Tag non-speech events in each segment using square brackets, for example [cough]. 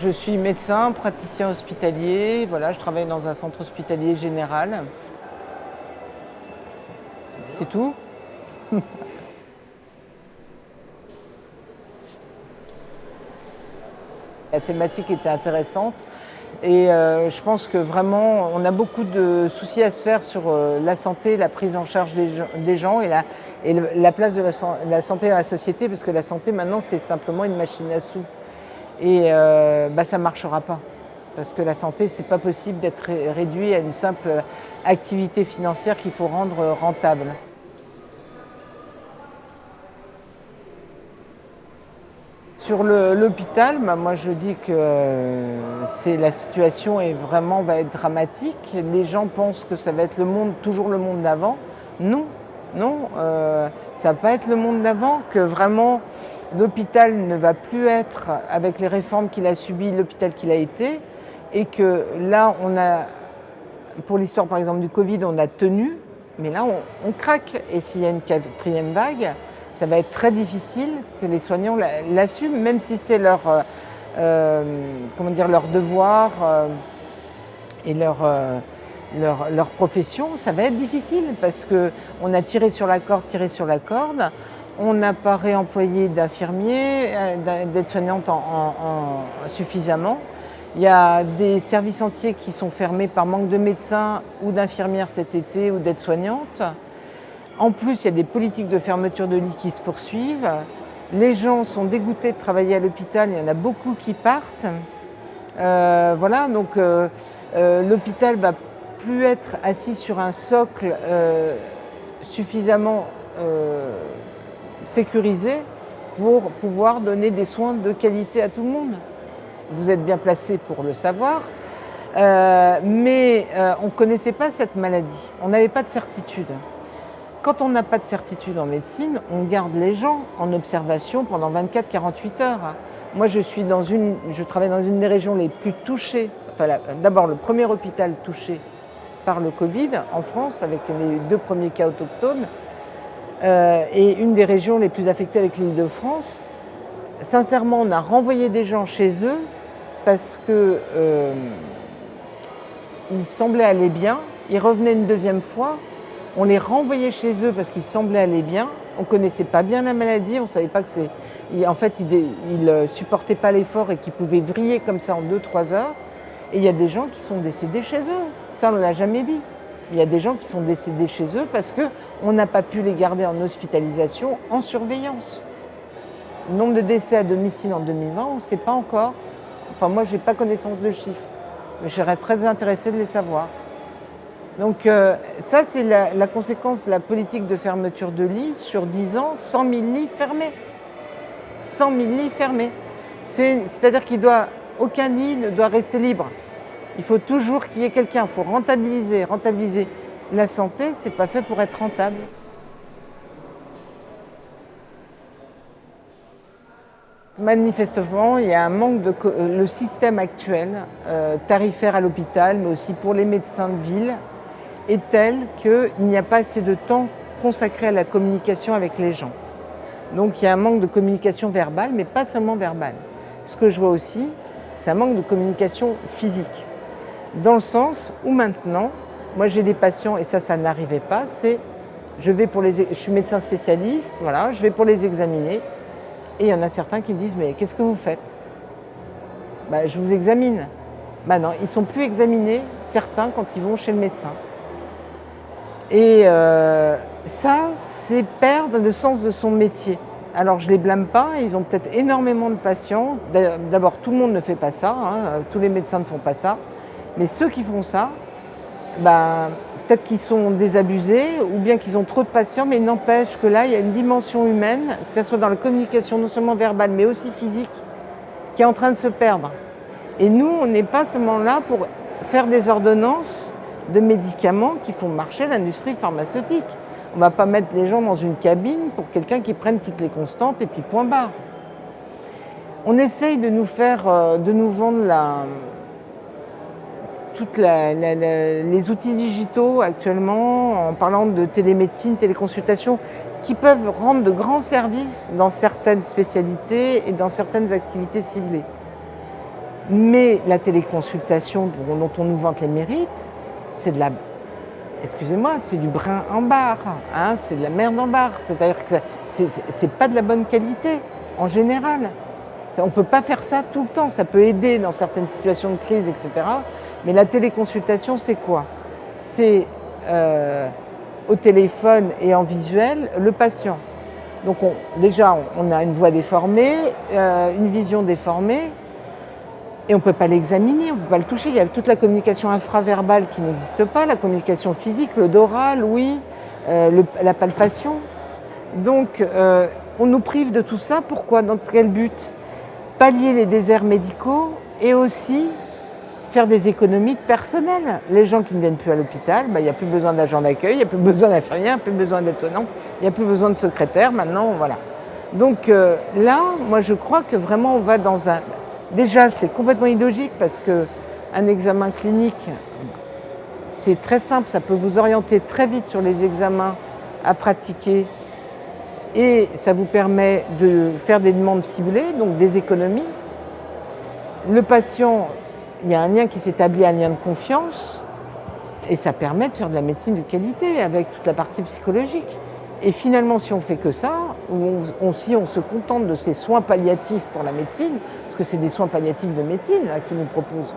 Je suis médecin, praticien hospitalier, voilà, je travaille dans un centre hospitalier général. C'est tout. [laughs] La thématique était intéressante et euh, je pense que vraiment on a beaucoup de soucis à se faire sur euh, la santé, la prise en charge des, gens et, la, la place de la, santé dans la société parce que la santé maintenant c'est simplement une machine à sous et euh, bah, ça ne marchera pas parce que la santé c'est pas possible d'être réduit à une simple activité financière qu'il faut rendre rentable. Sur l'hôpital, bah, moi je dis que la situation est vraiment va être dramatique. Les gens pensent que ça va être le monde, toujours le monde d'avant. Non, non, euh, ça va pas être le monde d'avant, que vraiment l'hôpital ne va plus être, avec les réformes qu'il a subies, l'hôpital qu'il a été, et que là on a, pour l'histoire par exemple du Covid, on a tenu, mais là on craque. Et s'il y a une quatrième vague, ça va être très difficile que les soignants l'assument, même si c'est leur, euh, euh, leur devoir euh, et leur, leur, leur, profession, ça va être difficile parce qu'on a tiré sur la corde, tiré sur la corde, on n'a pas réemployé d'infirmiers, d'aides-soignantes en, suffisamment. Il y a des services entiers qui sont fermés par manque de médecins ou d'infirmières cet été ou d'aides-soignantes. En plus, il y a des politiques de fermeture de lits qui se poursuivent. Les gens sont dégoûtés de travailler à l'hôpital, il y en a beaucoup qui partent. Euh, voilà, donc euh, euh, l'hôpital va plus être assis sur un socle suffisamment sécurisé pour pouvoir donner des soins de qualité à tout le monde. Vous êtes bien placé pour le savoir, mais on ne connaissait pas cette maladie, on n'avait pas de certitude. Quand on n'a pas de certitude en médecine, on garde les gens en observation pendant 24-48 heures. Moi, je, suis dans une, je travaille dans une des régions les plus touchées, d'abord le premier hôpital touché par le Covid en France, avec les deux premiers cas autochtones, euh, et une des régions les plus affectées avec l'île de France. Sincèrement, on a renvoyé des gens chez eux parce que euh, ils semblaient aller bien, ils revenaient une deuxième fois, on les renvoyait chez eux parce qu'ils semblaient aller bien. On ne connaissait pas bien la maladie, on ne savait pas que c'est... En fait, ils ne supportaient pas l'effort et qu'ils pouvaient vriller comme ça en 2-3 heures. Et il y a des gens qui sont décédés chez eux. Ça, on ne l'a jamais dit. Il y a des gens qui sont décédés chez eux parce qu'on n'a pas pu les garder en hospitalisation, en surveillance. Le nombre de décès à domicile en 2020, on ne sait pas encore. Enfin, moi, je n'ai pas connaissance de chiffres. Mais je serais très intéressée de les savoir. Donc euh, ça, c'est la, conséquence de la politique de fermeture de lits sur 10 ans, 100 000 lits fermés. 100 000 lits fermés. C'est-à-dire qu'aucun lit ne doit rester libre. Il faut toujours qu'il y ait quelqu'un, il faut rentabiliser, rentabiliser. La santé, ce n'est pas fait pour être rentable. Manifestement, il y a un manque de... Le système actuel, euh, tarifaire à l'hôpital, mais aussi pour les médecins de ville, est telle qu'il n'y a pas assez de temps consacré à la communication avec les gens. Donc il y a un manque de communication verbale, mais pas seulement verbale. Ce que je vois aussi, c'est un manque de communication physique. Dans le sens où maintenant, moi j'ai des patients, et ça, ça n'arrivait pas, c'est je vais pour les, je suis médecin spécialiste, voilà, je vais pour les examiner, et il y en a certains qui me disent mais qu'est-ce que vous faites? Bah, Je vous examine. Bah non, ils ne sont plus examinés, certains, quand ils vont chez le médecin. Et euh, ça, c'est perdre le sens de son métier. Alors je ne les blâme pas, ils ont peut-être énormément de patients. D'abord, tout le monde ne fait pas ça, hein, tous les médecins ne font pas ça. Mais ceux qui font ça, ben, peut-être qu'ils sont désabusés ou bien qu'ils ont trop de patients, mais n'empêche que là, il y a une dimension humaine, que ce soit dans la communication non seulement verbale, mais aussi physique, qui est en train de se perdre. Et nous, on n'est pas seulement là pour faire des ordonnances de médicaments qui font marcher l'industrie pharmaceutique. On ne va pas mettre les gens dans une cabine pour quelqu'un qui prenne toutes les constantes et puis point barre. On essaye de nous faire, euh, de nous vendre la, toutes les outils digitaux actuellement en parlant de télémédecine, téléconsultation, qui peuvent rendre de grands services dans certaines spécialités et dans certaines activités ciblées. Mais la téléconsultation dont on nous vante les mérites, c'est de la excusez-moi, c'est du brin en barre, hein, c'est de la merde en barre. C'est-à-dire que c'est pas de la bonne qualité en général. On ne peut pas faire ça tout le temps. Ça peut aider dans certaines situations de crise, etc. Mais la téléconsultation, c'est quoi? C'est euh, au téléphone et en visuel le patient. Donc déjà, on a une voix déformée, euh, une vision déformée, et on ne peut pas l'examiner, on ne peut pas le toucher. Il y a toute la communication infraverbale qui n'existe pas, la communication physique, le doral, oui, euh, la palpation. Donc, on nous prive de tout ça. Pourquoi? Dans quel but? Pallier les déserts médicaux et aussi faire des économies personnelles. Les gens qui ne viennent plus à l'hôpital, bah, il n'y a plus besoin d'agent d'accueil, il n'y a plus besoin d'infirmière, il n'y a plus besoin d'aide-soignant, il n'y a plus besoin de secrétaire. Maintenant, voilà. Donc euh, là, moi, je crois que vraiment, on va dans un Déjà, c'est complètement illogique parce qu'un examen clinique, c'est très simple, ça peut vous orienter très vite sur les examens à pratiquer et ça vous permet de faire des demandes ciblées, donc des économies. Le patient, il y a un lien qui s'établit, un lien de confiance, et ça permet de faire de la médecine de qualité avec toute la partie psychologique. Et finalement, si on fait que ça, ou si on se contente de ces soins palliatifs pour la médecine, parce que c'est des soins palliatifs de médecine qui nous proposent,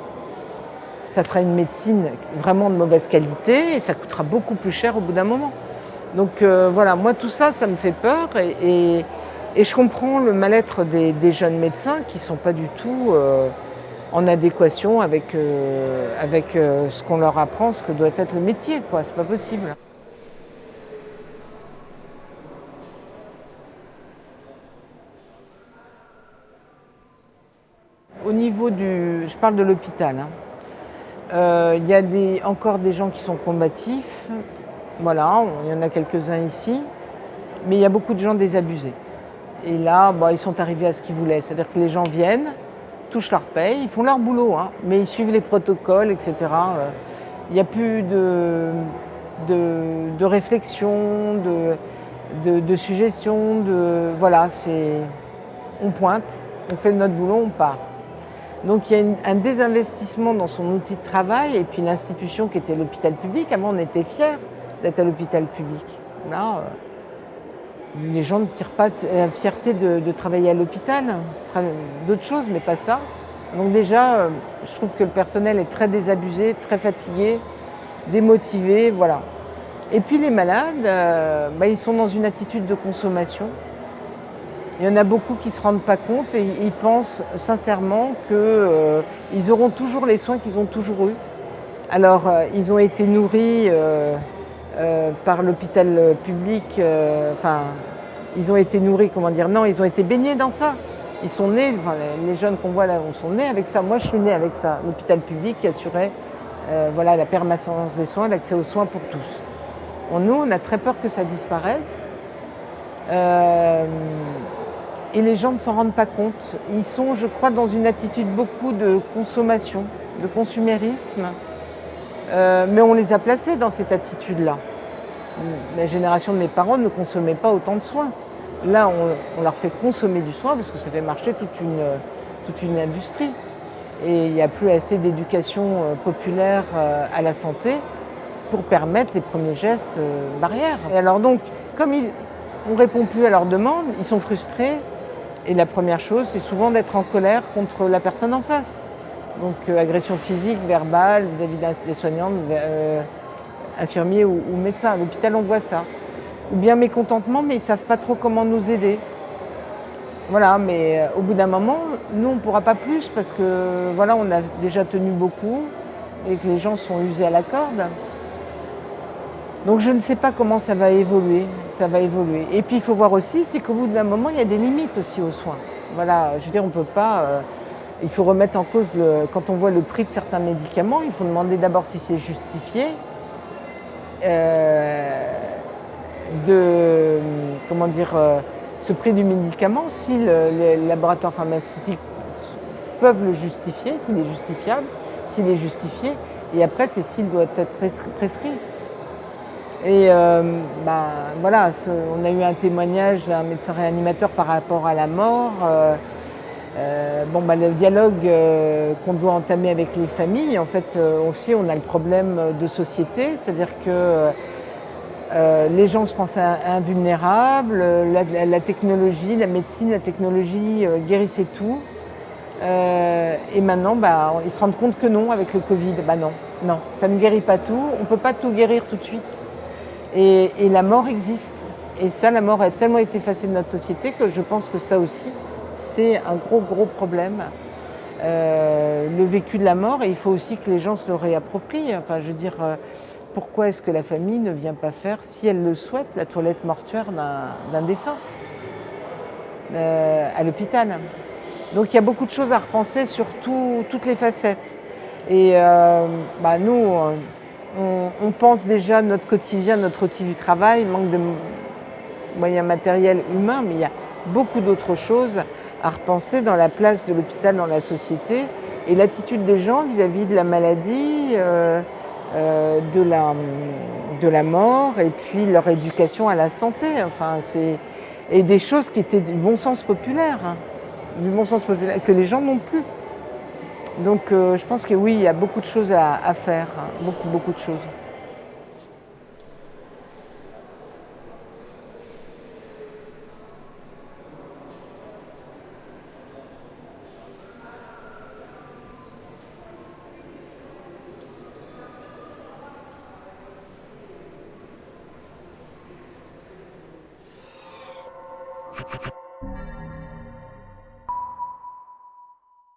ça sera une médecine vraiment de mauvaise qualité et ça coûtera beaucoup plus cher au bout d'un moment. Donc euh, voilà, moi tout ça, ça me fait peur et, je comprends le mal-être des, jeunes médecins qui ne sont pas du tout euh, en adéquation avec, euh, ce qu'on leur apprend, ce que doit être le métier. Ce n'est pas possible. Au niveau du... Je parle de l'hôpital. Hein. Il y a encore des gens qui sont combatifs. Voilà, il y en a quelques-uns ici. Mais il y a beaucoup de gens désabusés. Et là, bah, ils sont arrivés à ce qu'ils voulaient. C'est-à-dire que les gens viennent, touchent leur paye, ils font leur boulot, hein, mais ils suivent les protocoles, etc. Euh, il n'y a plus de, de, réflexion, de, de, suggestion, de... Voilà, c'est... On pointe, on fait notre boulot, on part. Donc il y a un désinvestissement dans son outil de travail et puis l'institution qui était l'hôpital public. Avant, on était fiers d'être à l'hôpital public. Là, euh, les gens ne tirent pas la fierté de, travailler à l'hôpital, d'autres choses, mais pas ça. Donc déjà, euh, je trouve que le personnel est très désabusé, très fatigué, démotivé, voilà. Et puis les malades, euh, bah, ils sont dans une attitude de consommation. Il y en a beaucoup qui ne se rendent pas compte et ils pensent sincèrement qu'ils auront toujours les soins qu'ils ont toujours eus. Alors, ils ont été nourris euh, par l'hôpital public, enfin, ils ont été nourris, comment dire, non, ils ont été baignés dans ça. Ils sont nés, les jeunes qu'on voit là sont nés avec ça. Moi, je suis née avec ça. L'hôpital public qui assurait voilà, la permanence des soins, l'accès aux soins pour tous. nous, on a très peur que ça disparaisse et les gens ne s'en rendent pas compte. Ils sont, je crois, dans une attitude beaucoup de consommation, de consumérisme, euh, mais on les a placés dans cette attitude-là. La génération de mes parents ne consommait pas autant de soins. Là, on, leur fait consommer du soin parce que ça fait marcher toute une, industrie. Et il n'y a plus assez d'éducation euh, populaire euh, à la santé pour permettre les premiers gestes barrières. Et alors donc, comme on ne répond plus à leurs demandes, ils sont frustrés, et la première chose, c'est souvent d'être en colère contre la personne en face. Donc euh, agression physique, verbale, vis-à-vis des soignants, euh, infirmiers ou, médecins. À l'hôpital, on voit ça. Ou bien mécontentement, mais ils ne savent pas trop comment nous aider. Voilà, mais euh, au bout d'un moment, nous, on ne pourra pas plus parce que voilà, on a déjà tenu beaucoup et que les gens sont usés à la corde. Donc je ne sais pas comment ça va évoluer, ça va évoluer. Et puis il faut voir aussi, c'est qu'au bout d'un moment, il y a des limites aussi aux soins. Voilà, je veux dire, on ne peut pas... il faut remettre en cause, quand on voit le prix de certains médicaments, il faut demander d'abord si c'est justifié. Euh, de, comment dire, euh, ce prix du médicament, si les laboratoires pharmaceutiques peuvent le justifier, s'il est justifiable, s'il est justifié, et après c'est s'il doit être prescrit. Et euh, bah, voilà, on a eu un témoignage d'un médecin réanimateur par rapport à la mort. Euh, bon, bah, le dialogue euh, qu'on doit entamer avec les familles, en fait, euh, aussi, on a le problème de société, c'est-à-dire que les gens se pensent invulnérables, la, technologie, la médecine, la technologie guérissait tout. et maintenant, bah, ils se rendent compte que non, avec le Covid, bah non, non, ça ne guérit pas tout, on ne peut pas tout guérir tout de suite. Et la mort existe. Et ça, la mort a tellement été effacée de notre société que je pense que ça aussi, c'est un gros, gros problème. Euh, le vécu de la mort, et il faut aussi que les gens se le réapproprient. Enfin, je veux dire, euh, pourquoi est-ce que la famille ne vient pas faire, si elle le souhaite, la toilette mortuaire d'un défunt euh, à l'hôpital? Donc il y a beaucoup de choses à repenser sur toutes les facettes. Et bah, nous, on, on, pense déjà notre quotidien, notre outil du travail, manque de moyens matériels humains, mais il y a beaucoup d'autres choses à repenser dans la place de l'hôpital dans la société et l'attitude des gens vis-à-vis de la maladie, euh, euh, de, la, de la mort et puis leur éducation à la santé. Enfin, et des choses qui étaient du bon sens populaire, hein, du bon sens populaire que les gens n'ont plus. Donc, euh, je pense que oui, il y a beaucoup de choses à, à faire, hein, beaucoup beaucoup de choses.